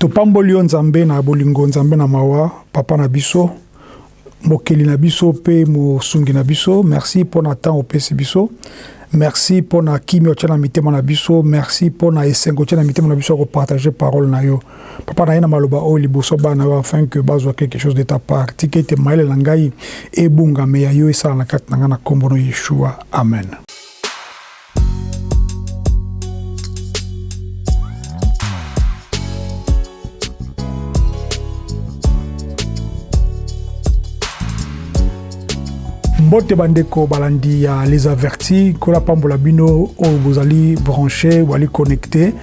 topamboli yo nzambe na bolingo nzambe na mawa papa na biso mokeli na biso mpe mosungi na biso. Merci mpo na ntango opesi biso. Merci mpo na kimi otya na mitema na biso. Merci mpo na esengo otya na mitema na biso ya kopartage parole na yo. Papa na ye na maloba oyo liboso bana na yo afin que bazwa quelque chose de ta part. Tika ete mayele na ngai ebungame ya yo esala na kati na ngai na nkombo no yeshua. Amen mbote bandeko balandi ya les avertis. Kola pambola bino oyo bozali branché bozali connecté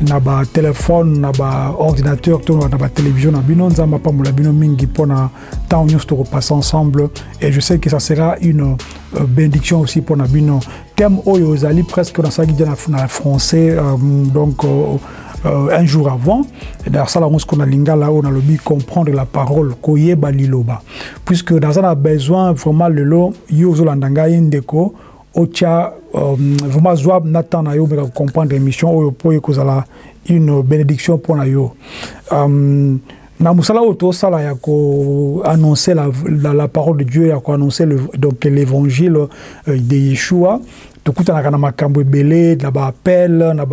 na batelefone na baordinateur to na batelevizio na bino. Nzambe apambola bino mingi mpona ntango nyonso tokopassa ensemble. Et je sais que ça sera une euh, bénédiction aussi mpona bino. Thème oyo ezali presque nasalaki dia na français euh, donc euh, euh, un jour avant nasala yango sikoyo na lingala oyo nalobi comprendre la parole koyeba liloba. Puisque naza na besoin vraiment lelo yo ozolanda ngai ndeko otya um, vraiment zwa na temps na yo omeka kocomprendre émission oyo mpo ekozala une bénédiction mpo na yo um, na mosala oyo tosala ya koannoncer la, la, la parole de dieu ya koannoncer donc l'évangile euh, de yeshua tokutanaka na makambo ebele na na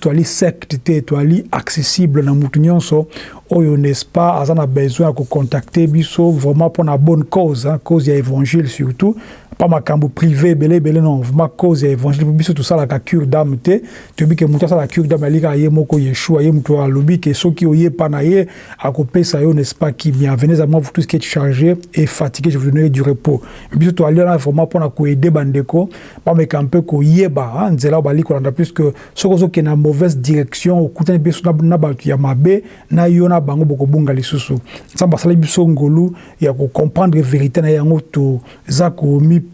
toali secte te toali accessible na nyonso. Oyo n'est-ce pas besoin ya kocontacte biso vraiment bonne cause hein, cause ya évangile surtout pas makambo privé ebele ebele non. Vraiment cause évangile. Biso tosalaka cure d'âme te. Toyebi ke moto asala cure d'âme alikaka ye yeshua ye moto alobi ke soki oyepa na ye akopesa yo n'est-ce pas kimia venez à moi vous tous qui êtes chargés et fatigués je vous donnerai du repos. Biso toali wana vraiment mpona koede bandeko bameka mpe koyeba nzela oyo bali kolanda puisque soki ozokende na mauvaise direction okutani biso na bato ya mabe na yo na bango bokobunga lisusu nzambe asali biso ngolu ya kocomprendre vérité na yango toza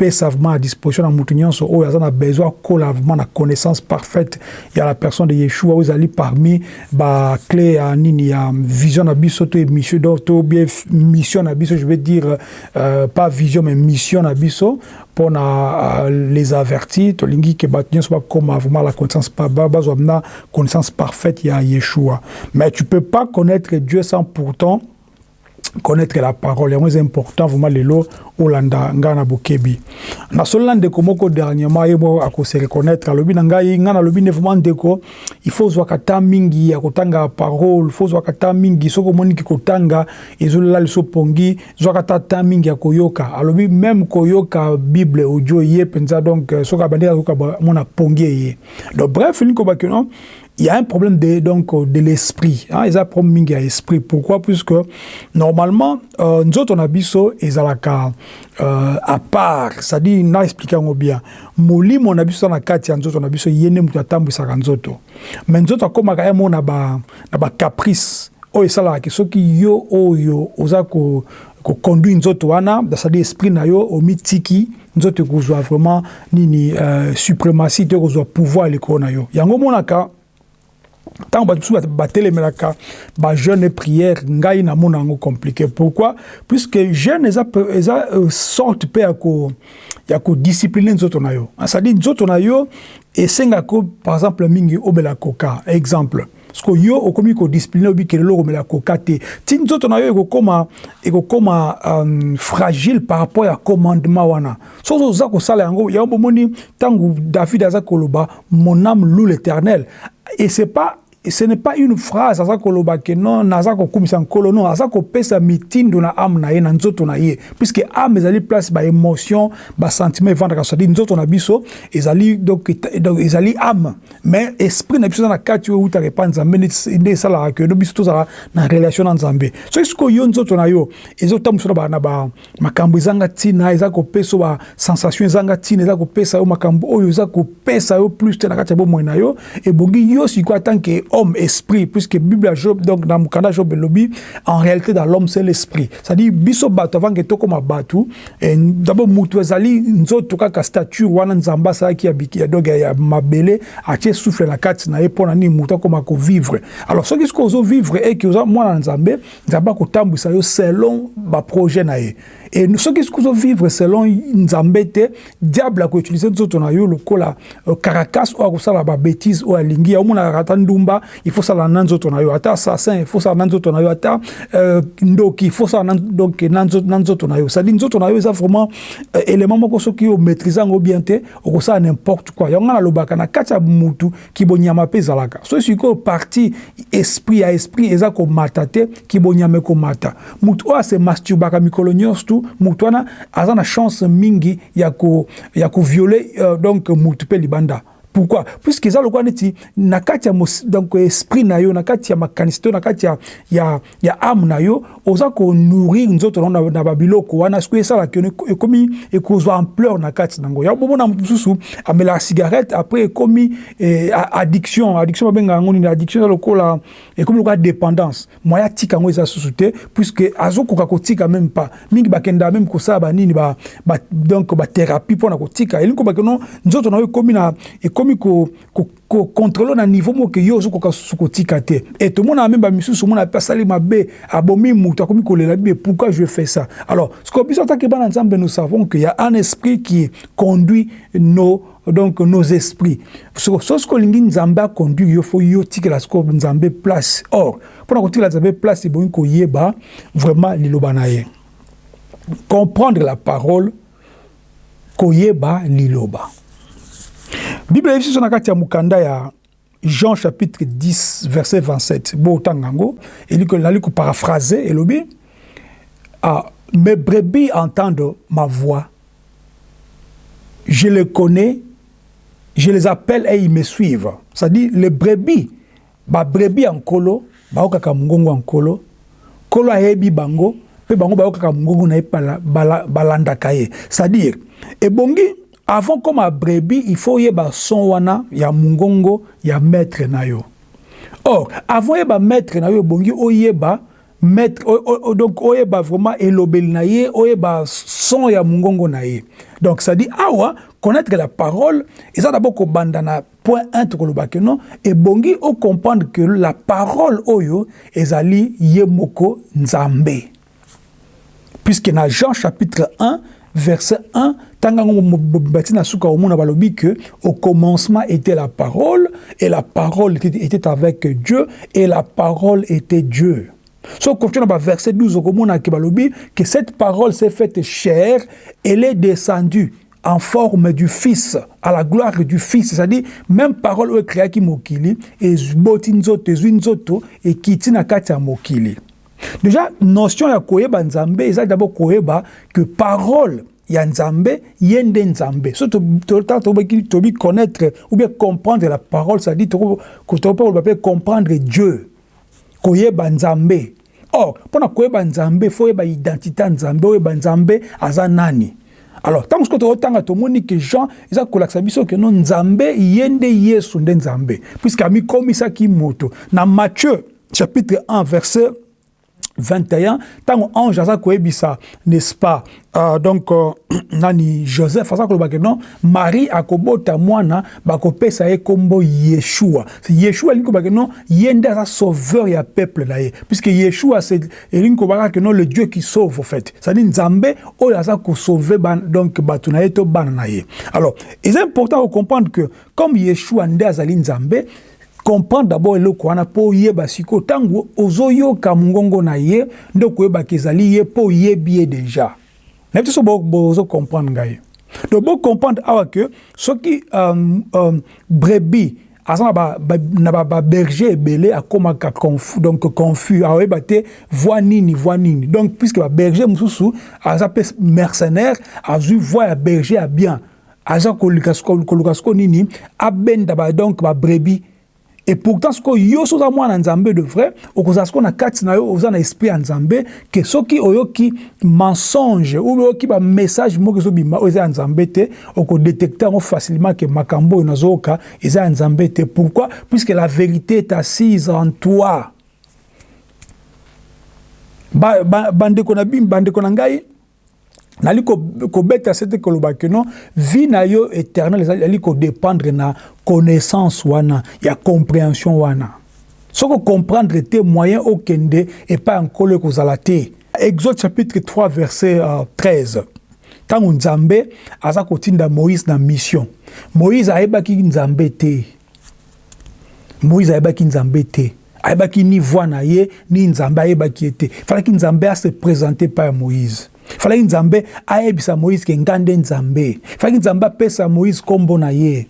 vraiment à disposition na motu nyonso oyo aza na besoin akola vraiment na connaissance parfaite. Ya la personne de yeshua oyo ezali parmi baclé ya nini ya vision na biso to bien mission na biso je veux dire euh, pas vision mais mission na biso les avertis tolingi ke bato nyonso bakóma vraiment la connaissance bazwa na connaissance parfaite ya yeshua. Mais tu peux pas connaître dieu sans pourtant connaître la parole yango eza important vraiment lelo olanda ngai na bokebi nasolola ndeko moko dernièrement ye mo akose reconnaître alobi na ngai ngai nalobi nde vraiment ndeko il faut ozwaka ta mingi ya kotanga parole faut ozwaka ta mingi soki omoniki kotanga ezolela liso pongi zwaka ta ta mingi ya koyoka. Alobi même koyoka bible audio ye mpenza donc soki abandi akoyoka mona pongi eye donc bref elingi kobaki non il y a un problème de, donc, de l'esprit. Hein? Il y a un. Pourquoi? Puisque normalement, euh, nous autres, on a biso, et euh, à part, c'est-à-dire, n'a expliqué bien. Moli, mon abiso, na kati, nous autres, on a biso, sa kanzoto. Mais nous autres, comme, on a na ba caprice. oyo esalaka soki yo oyo oza koconduire nzoto wana c'est-à-dire esprit na yo omitiki nzoto ekozwa vraiment nini uh, suprématie ekozwa pouvoir likolo na yo yango omonaka ntango bato mosusu batelemelaka bajeune prière ngai namona yango compliqué. Pourquoi? Puisque jeune eza, eza uh, sorte mpe ya kodiscipline nzoto na yo. C'est-à-dire nzoto na yo esengaka par exemple mingi obela koka. Exemple parceke yo okomi kodiscipline obikele eloko omela koka te. Ti nzoto na yo ekokoma ekokoma um, fragile par rapport ya commandement wana. Soki oza kosala yango yango bomoni ntango david aza koloba mon âme loue l'éternel et c'est pas ce n'est pas une phrase aza koloba ke non naza kokumisa nkolo non aza kopesa mitindo na ame na ye na nzoto na ye. Puisque ame ezali place baémotion basentiment evandaka sadi nzoto na biso ezali donc, ezali ame mais esprit na biso eza na kati oyo eutaka epa nzambe nde esalaka ke no biso tozala na relation na nzambe. Soki sikoyo yo nzoto na yo ezotambusa na makambo ezanga ntina eza kopesa yo basensation ezanga ntina eza kopesa yo makambo oyo eza kopesa yo plus te na kati ya bomoi na yo ebongi yo sikoyo homme esprit puisque bible job donc dans mukanda job elobi en réalité dans l'homme c'est l'esprit. C'est-à-dire biso bato avant ke tokoma bato d'abord mutu ezali nzoto kaka stature wana nzambe asalaki ya donc ya mabele atie souffle na mpona nini mutu akoma kovivre alors oza mwana na nzambe nzambe akotambwisa yo selon baprojet na ye et soki soki vivre selon nzambe te diable akoutilize nzoto na yo lokola uh, caracas oyo akosala babétise oyo alingi yaomonaka ata ndumba il faut sala na nzoto na yo. Ata assassin il faut sala na nzoto na yo. Ata uh, ndoki il faut sala donc na nzoto na yo. Cestadire nzoto na yo eza vraiment uh, élément moko soki omaîtrise yango bien te okosala n'importe quoi. Yango nga nalobaka na kati ya mutu kibonyama mpe ezalaka. So sikoyo parti esprit ya esprit eza komata te kibonyama ekomata mutu oyo ase masturbaka mikolo nyonso surtout moto wana aza na chance mingi ya koviole ko, ya ko viole, euh, donc motu mpe libanda. Pourquoi? Puisque eza lokola neti na kati ya donc esprit na yo na kati ya makanisi to na kati ya, ya, ya ame na yo oza konourrir nzoto nango na, na babiloko. Wana soki esalaki ekomi ekozwa ampleur na kati nango. Ya bomona motu mosusu amelaka cigarette après ekomi eh, addiction. Addiction babengaka yango nini? Addiction eza lokola ekomi lokola dépendance. Moya atika yango eza susu te puisque azokoka kotika même pas. Mingi bakendaka même kosala banini ba, ba, donc bathérapie mpona kotika. Elingi kobakeno nzoto na yo ekomi na ekomi kocontrole na niveau moko yo ozokoka susu kotika mabe abomi pourquoi je fais ça? Alors biso atake bana nzambe nous savons qu'il y a un esprit qui conduit nos donc nos esprits. So sikoyo olingi nzambe aconduire yo fo yo tikela sikoyo nzambe place. Or mpona kotikela nzambe place ebongi vraiment liloba comprendre la parole koyeba liloba bible na kati ya jean chapitre 10 verset 27 bootanga yango nali koparaphrase elobi ah, mes brebis entendent ma voix. Je les connais je les appelle et ils me suivent. C'est-à-dire les brebis babrebis ya nkolo baokaka mongongo ya nkolo nkolo ayebi bango mpe bango bayokaka mongongo na ye balandaka ye. C'est-à-dire ebongi avant comme à brebis il faut yeba son wana ya mungongo ya maître na yo. Or avant yeba maître na yo bongi oyeba maître donc oyeba vraiment elobeli na ye oyeba son ya mungongo na ye. Donc ça dit awa connaître la parole eza d'abord kobanda na point 1 tokolobaki non? Ebongi ocomprendre que la parole oyo ezali ye moko nzambe. Puisque na Jean chapitre 1 verset 1 au commencement était la parole et la parole était, avec Dieu et la parole était Dieu. So continue dans verset 12 okomona ke balobi que cette parole s'est faite chair, elle est descendue en forme du Fils, à la gloire du Fils. C'est-à-dire, même parole oyo créaki mokili, ezboti nzoto, ezwi nzoto, ekiti na kati ya mokili. Déjà, notion ya koyeba nzambe, eza d'abord koyeba que parole ya nzambe ye nde nzambe. So tobi connaître ou bien comprendre la parole ça dit tokoloba mpe comprendre dieu. Koyeba nzambe. Or mpona koyeba nzambe fo oyeba identité nzambe oyeba nzambe aza nani? Alors ntango soki tokotanga tomoni ke jean eza kolakisa biso ke no nzambe ye nde yesu nde nzambe. Puiske amikomisaki moto. Na matthieu chapitre 1 verset 21 ntango ange aza koyebisa n'est-ce pas? Uh, donc uh, nani joseph aza koloba ke non? Marie akobota mwana bakopesa ye nkombo yeshua. Yeshua elingi koloba ke non? Ye nde sauveur ya peuple na ye. Puisque yeshua elingi kobaka ke non? Le dieu qui sauve en fait. C'est-à-dire nzambe oyo aza kosauve donc bato na ye to bana na ye. Alors eza important kocomprendre que comme yeshua nde azali nzambe comprendre d'abord eloko wana mpo oyeba sikoyo ntango ozoyoka mongongo na ye nde okoyebaka ezali ye mpo oyebi ye deja. Nayebi te so bozocomprendre ngai. Donc bocomprendre awa ke soki um, um, brebi aza na baberger ebele confus donc confus aoyeba te voi nini voi nini. Donc puisque baberger mosusu aza mpe mercenaire azwi voi ya berger ya bien. Aza koluka siko nini? Abenda donc babrebi et pourtant sikoyo yo so oza mwana nzambe de vrai okozala sikoyo na kati na yo oza na esprit ya nzambe ke soki oyoki mensonge ou oyoki bamessage moko ezobima oyo eza ya nzambe te okodetecte yango facilement ke makambo oyo nazoyoka eza ya nzambe te. Pourquoi? Puisque la vérité est assise en toi. Bandeko bino bandeko na nali kobeta sete koloba ke non vie na yo éternel ezali kodépendre na connaissance wana ya compréhension wana. Soki okomprendre te moyen okende epai ya nkolo ekozala te. Exode chapitre 3 verset uh, 13 ntango nzambe aza kotinda moïse na mission. Moïse ayebaki nzambe te. Moïse ayebaki nzambe te. Ayebaki ni voi na ye ni nzambe ayebaki ye te. Falaki nzambe ase présente pa ya moïse falaki nzambe ayebisa moïse ke nga nde nzambe. Falaki nzambe apesa moïse nkombo na ye.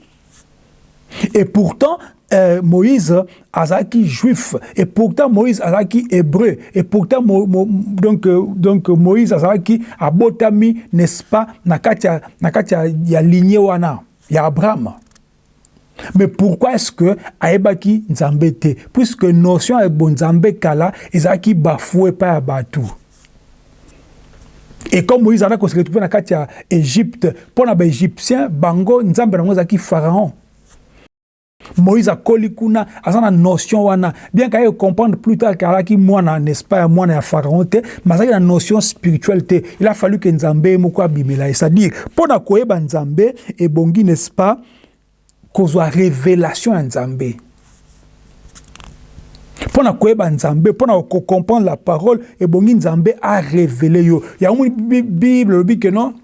Et pourtant euh, Moïse azaki juif. Et pourtant Moïse azaki hébreu. Et pourtant mo, mo, donc euh, donc Moïse azaki abotami n'est-ce pas nakati ya nakati ya lignée wana ya Abraham. Mais pourquoi est-ce que ayebaki nzambe te? Puisque notion ya bonzambe kala ezalaki bafoué pa ya bato et comme Moïse azalaki kose retrouve na kati ya Égypte mpo na baégyptien bango nzambe nango ezalaki pharaon. Moïse akoli kuna aza na notion wana. Bien kaye comprendre plus tard kalaki mwana n'est-ce pas mwana ya pharaon te mais azalaki na notion spirituelle te il a fallu ke nzambe moko abimela ye c'est-à-dire mpo na koyeba nzambe ebongi n'est-ce pas kozwa révélation ya nzambe mpo na koyeba nzambe la parole ebongi nzambe arévele yo yango bible elobi ke non?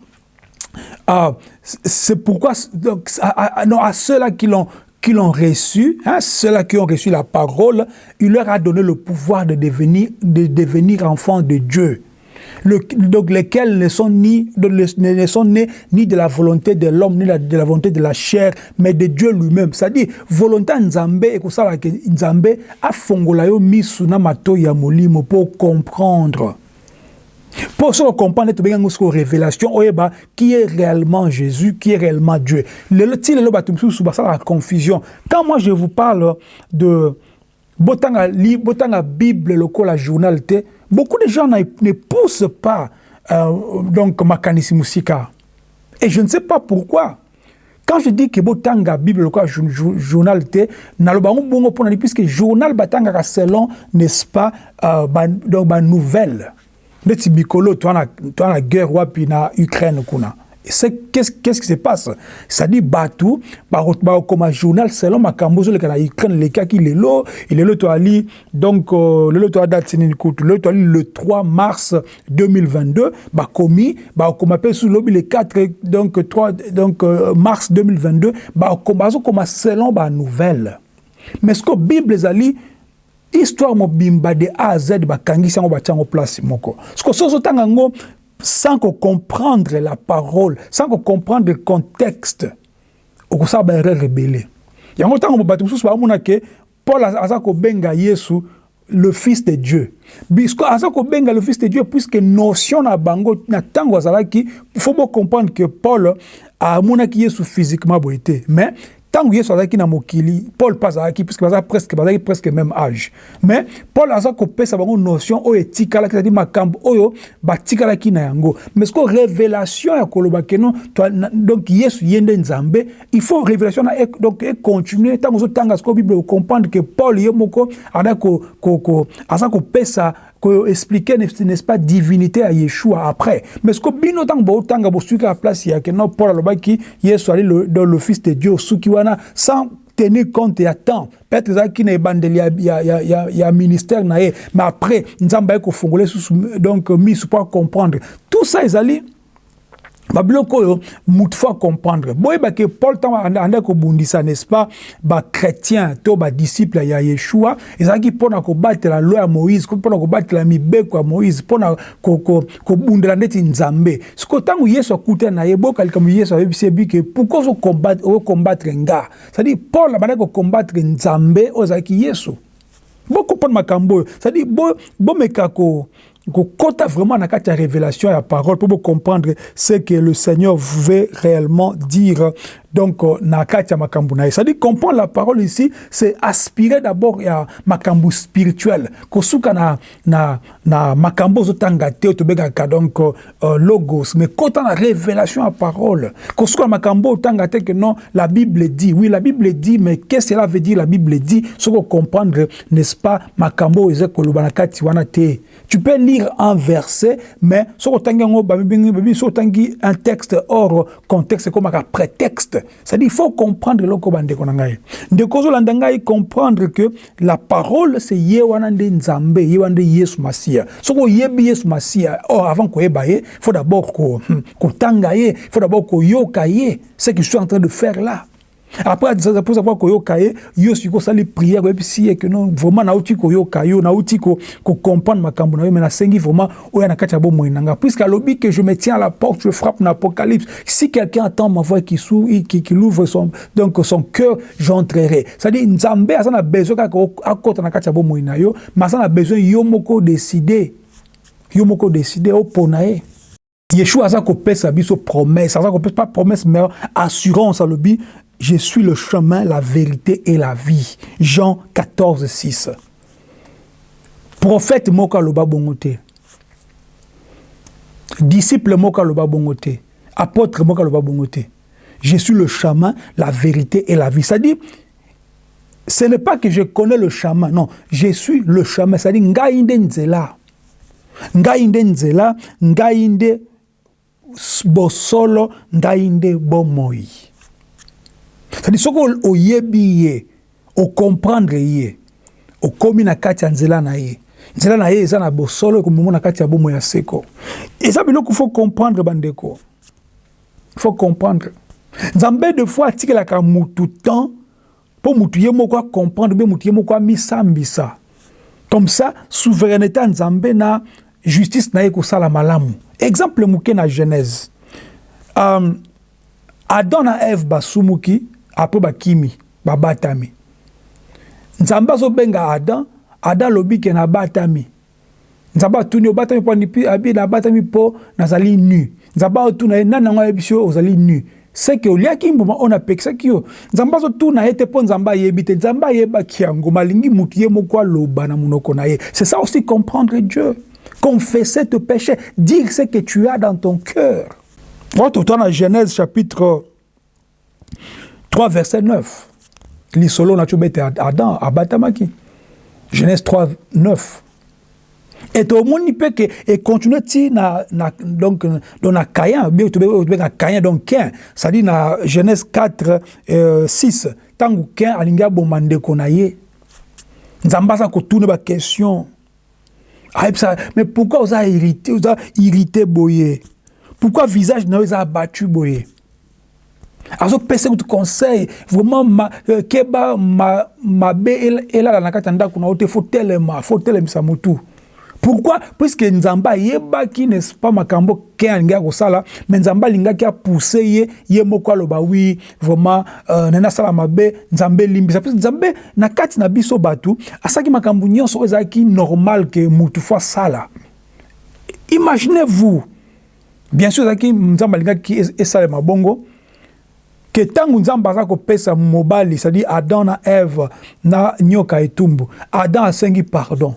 Uh, c'est pourquoi donc, à, à, non, à ceux-là qui l'ont qui l'ont reçu, hein, ceux-là qui ont reçu la parole, il leur a donné le pouvoir de devenir, de devenir enfants de Dieu. Donc lesquels ne sont, ni, de, ne sont nés ni de la volonté de l'homme, ni de la volonté de la chair, mais de Dieu lui-même. C'est-à-dire, volonté Nzambe, et ça, Nzambe a fongola yo misu na mato ya pour comprendre. Pour se comprendre, tu bien une révélation, qui est réellement Jésus, qui est réellement Dieu. Le la confusion. Quand moi je vous parle de Botanga, Bible, le journal, beaucoup de gens ne poussent pas euh, donc Makanissi Musika. Et je ne sais pas pourquoi. Quand je dis que Botanga Bible, le journal, puisque journal Batanga selon, n'est-ce pas, euh, donc, nouvelle. neti mikolo toa na guerre wapi na ukraine kuna qu'est-ce qu qui se passe? C'est-à-dire bato bakokoma journal selon makambo ozoleka na ukraine lekaki lelo lelo toali donc uh, lelo toa date nini kutu lelo toali le 3 mars 2022 bakomi bakokoma mpe su lobi le 4 donc 3 donc uh, mars 2022 bazokoma selon banouvelle mais que bible ezali histoire mobimba de a à z bakangisi yango batia yango place moko. Ceke soki ozotanga yango sans comprendre la parole sans comprendre le contexte okosala ebele yango ntango bato mosusu baomona ke paul aza kobenga yesu le fils de dieu. Bisko aza kobenga le fils de dieu puisque notion na bango na ntango azalaki faut bocomprendre que paul amonaki yesu physiquement boye te mais ntango yesu azalaki na mokili paul mpe azalaki puisque baza presque bazalaki presque même âge. Mais paul aza kopesa bango notion oyo etikalaki cetadi makambo oyo batikalaki na yango. Mais siko révélation ya koloba keno donc yesu ye nde nzambe. Il faut révélation na e, donc econtinue ntango ozotanga siko bible ocomprendre que paul ye moko aza kopesa expliquer n'est-ce pas divinité à Yeshua après mais ce que bino tang bo tanga bo suka la place ya que non Paul alobaki Yesu ali dans le de Dieu suki wana sans tenir compte ya temps peut-être ça qui n'est bandeli ya ya ya ya ministère na mais après nzamba ko fongoler donc mis pour comprendre tout ça ils allaient babiloko oyo motu fo comprendre. Boyeba ke paul ntango anda kobundisa n'est-ce pas bachrétien to badisciple ya yeshua ezalaki mpona kobatela lo ya moïse mpona kobatela mibeko ya moïse mpona kobundela ndeti nzambe. Sikoyo ntango yesu akutana na ye boyoka likambo yesu ayebisi yebi ke pourkui ozokombattre nga? C'est-à-dire paul abandaki kokombattre nzambe oyo ezalaki yesu bokomprendre makambo oyo. C'est-à-dire bomeka ko kokota vraiment na kati ya révélation ya parole pour comprendre ce que le Seigneur veut réellement dire. Donc na kati ya makambo na comprendre la parole ici c'est aspirer d'abord ya makambo spirituel. Kosuka na, na, na makambo ozotanga te tobengaka donc uh, logos. Mais kota na révélation ya parole. Kosuka makambo otanga te que non la Bible dit. Oui la Bible dit mais qu'est-ce que cela veut dire la Bible dit? Soko comprendre n'est-ce pas makambo eza koloba na wana te. Tu peux lire un verset mais un texte hors contexte ekomaka prétexte. C'est-à-dire il faut comprendre ozolanda ngai comprendre que la parole c'est ye wana nde nzambe ye wana nde yesu masiya soki oyebi yesu masiya oh, avant koyeba ye faut d'abord kotanga ko ye faut d'abord koyoka ye ce que je suis en train de faire là après après avoir koyoka ye yo siko sali prière koyebi si ye que non vraiment nauti koyoka yo nauti ko comprendre makambo na yo mais nasengi vraiment oya na kati ya bomoi na nga puisque alobi que je me tiens à la porte je frappe na apocalypse si quelqu'un entend ma voix qui sou qui, qui ouvre son donc son cœur j'entrerai. C'est-à-dire nzambe aza na besoin kaka akota na kati ya bomoi na yo mais aza na besoin yo moko décider yo moko décider opona ye. Yeshua aza kopesa biso promesse aza kopesa pas promesse mais assurance alobi je suis le chemin, la vérité et la vie. Jean 14, 6. Prophète Moka Loba Bongote. Disciple Moka Loba Bongote. Apôtre Moka Loba Bongote. Je suis le chemin, la vérité et la vie. C'est-à-dire, ce n'est pas que je connais le chemin, non, je suis le chemin. C'est-à-dire, Ngaïnde Nzela. Ngaïnde Nzela, Ngaïnde Bosolo, Ngaïnde Bomoi. C'est-à-dire soki oyebi ye okomprendre ye okomi na kati ya nzela na ye. Nzela na ye eza na bosolo ekomemo na kati ya bomo ya seko. Eza biloko faut comprendre bandeko. Faut comprendre. Nzambe de fois atikelaka mutu temps mpo mutu ye moko acomprendre mpe mutu ye moko amisambisa. Comme ça souveraineté ya nzambe na justice na ye kosala malamu. Exemple moke na genèse. Um, adam na eve basumuki apres bakimi babatami. Nzambe azobenga adam adam alobi ke nabatami nzambe atuni obatami mpo abi nabatami mpo nazali nu. Nzambe atuna ye nu. Seke oliaki mbuma oyo napekisaki yo. Nzambe azotuna ye te malingi mutu ye moko na na c'est ça aussi comprendre dieu. Confesser te péché dire ce que tu as dans ton cœur. Ototana genèse chapitre 3 verset 9 lisolo na tobete adam abatamaki genèse 3 9 e tomoni mpe ke econtinue ti na, na, donc, donc na caïn bien tobengaka caïn donc quin c'est-à-dire na genèse 4 euh, 6 ntango quin alingi aboma ndeko na ye. Nzambe aza kotuna baquestion ayebisaka ah, mais pourquoi oza irrité oza irrité boye pourquoi visage na yo eza abattu boye azopesa kutu conseil. Vraiment ma, uh, keba mabe elala na kati ya ndako na yo te fo telema fo telemisa motu pourquoi? Puisque nzambe ayebaki n'est-ce pas makambo ke alingaki kosala mais nzambe alingaki apousse ye ye moko aloba wi vraiment uh, nani asala mabe nzambe elimbisa puisque nzambe na kati na biso bato asalaki makambo nyonso oyo ezalaki normal ke mutu fo asala. Imaginez vous bien sûr ezalaki nzambe alingaki esalema bongo ke ntango nzambe aza kopesa mobali cestadire adam na eve na nyoka etumbu adam asengi pardon.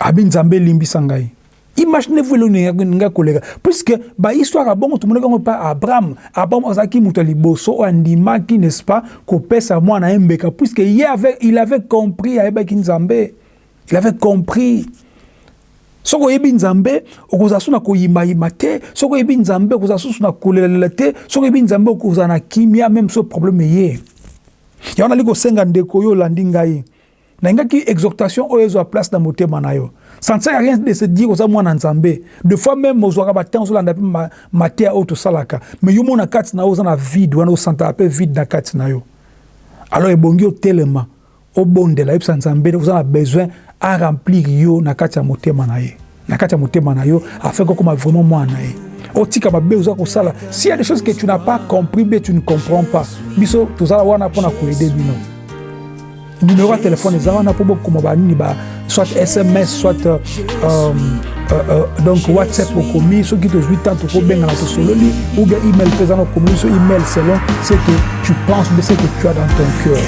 Abi nzambe elimbisa ngai. Imaginez-vous eloko ningai koleka. Puisque bahistoire ya bongo tomonaki yango mpa abraham abraham azalaki moto ya liboso oyo andimaki n'est-ce pas kopesa mwana ye mbeka puisque ye il avait compris ayebaki nzambe. Il avait compris soki oyebi nzambe okozala so na koyimayima te. Soki oyebi nzambe okozala susu na kolelalela te. Soki oyebi nzambe okozala na kimia meme so probleme ye yango nali kosenga ndeko oyo olandi ngai. Nayingaki exhortation oyo ezwa place na motema na yo. À rien de se dire oza mwana nzambe. De fois même ozwaka batemp ozolanda mpe mateya oyo tosalaka. Mais yo mo na kati na yo oza na vide wana osantaka mpe vide na kati na yo. Alors ebongi otelema obondela yebisa nzambe oza na besoin aremplir yo na kati ya motema na ye. Na kati ya motema na yo afin kokoma vraiment mwana na ye. Otika mabe oza kosala. S'il y a des choses que tu n'as pas compris bien tu ne comprends pas. Biso tozala wana mpona koede bino. Numéro ya telefone eza wana mpo bokoma banini ba soit sms soit euh, euh, euh, donc whatsapp okomi soki tozwi temps tokobengana tosololi ou bien email mpe eza na okomi so email selon ce que tu penses mais ce que tu as dans ton cœur.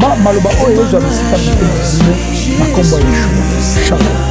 Ma maloba oyo ezwa bisika na nkombo ya yeshua shalom